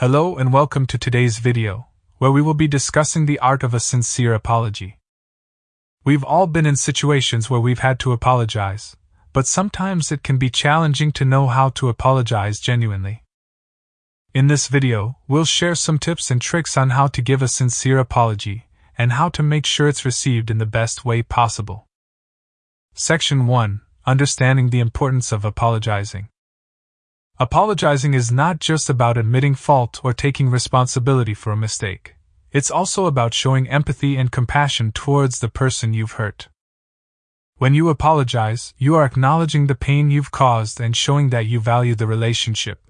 Hello and welcome to today's video, where we will be discussing the art of a sincere apology. We've all been in situations where we've had to apologize, but sometimes it can be challenging to know how to apologize genuinely. In this video, we'll share some tips and tricks on how to give a sincere apology and how to make sure it's received in the best way possible. Section 1 Understanding the importance of apologizing. Apologizing is not just about admitting fault or taking responsibility for a mistake. It's also about showing empathy and compassion towards the person you've hurt. When you apologize, you are acknowledging the pain you've caused and showing that you value the relationship.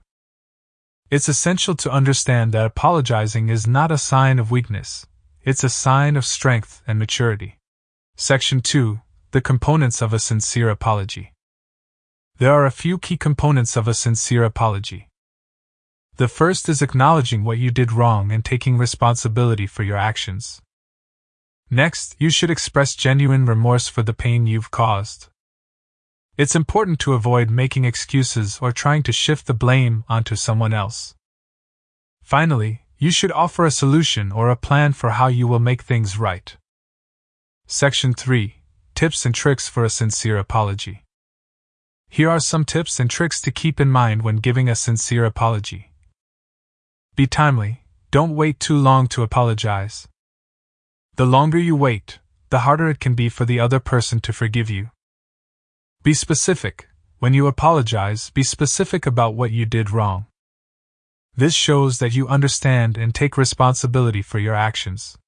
It's essential to understand that apologizing is not a sign of weakness, it's a sign of strength and maturity. Section 2 The Components of a Sincere Apology. There are a few key components of a sincere apology. The first is acknowledging what you did wrong and taking responsibility for your actions. Next, you should express genuine remorse for the pain you've caused. It's important to avoid making excuses or trying to shift the blame onto someone else. Finally, you should offer a solution or a plan for how you will make things right. Section 3 Tips and Tricks for a Sincere Apology. Here are some tips and tricks to keep in mind when giving a sincere apology. Be timely, don't wait too long to apologize. The longer you wait, the harder it can be for the other person to forgive you. Be specific. When you apologize, be specific about what you did wrong. This shows that you understand and take responsibility for your actions.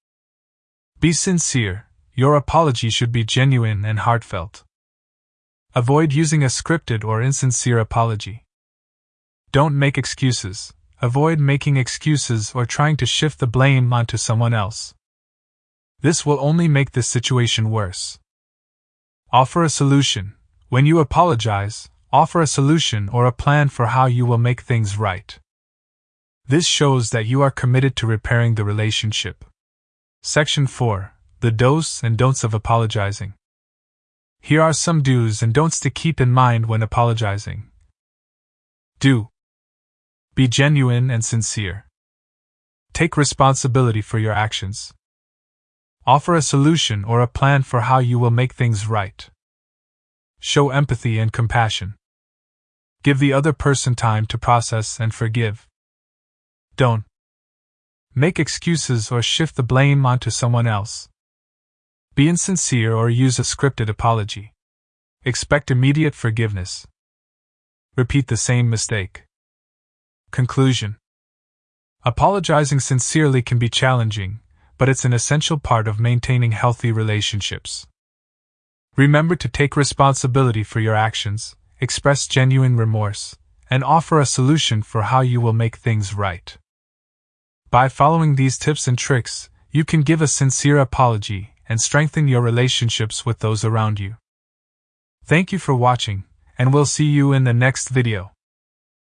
Be sincere. Your apology should be genuine and heartfelt. Avoid using a scripted or insincere apology. Don't make excuses. Avoid making excuses or trying to shift the blame onto someone else. This will only make the situation worse. Offer a solution. When you apologize, offer a solution or a plan for how you will make things right. This shows that you are committed to repairing the relationship. Section 4 The Do's and Don'ts of Apologizing. Here are some do's and don'ts to keep in mind when apologizing. Do. Be genuine and sincere. Take responsibility for your actions. Offer a solution or a plan for how you will make things right. Show empathy and compassion. Give the other person time to process and forgive. Don't make excuses or shift the blame onto someone else. Be insincere or use a scripted apology. Expect immediate forgiveness. Repeat the same mistake. Conclusion Apologizing sincerely can be challenging, but it's an essential part of maintaining healthy relationships. Remember to take responsibility for your actions, express genuine remorse, and offer a solution for how you will make things right. By following these tips and tricks, you can give a sincere apology and strengthen your relationships with those around you. Thank you for watching, and we'll see you in the next video.